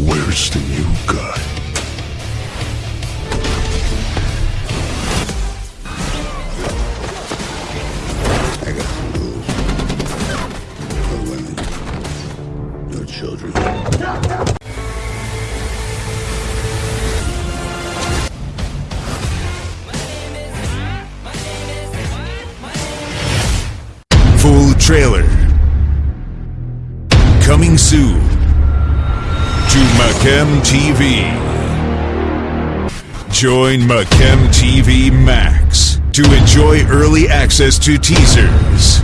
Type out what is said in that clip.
Where's the new guy? I got some rules. No women. No children. Full trailer. Coming soon to TV. Join Macam TV Max to enjoy early access to teasers,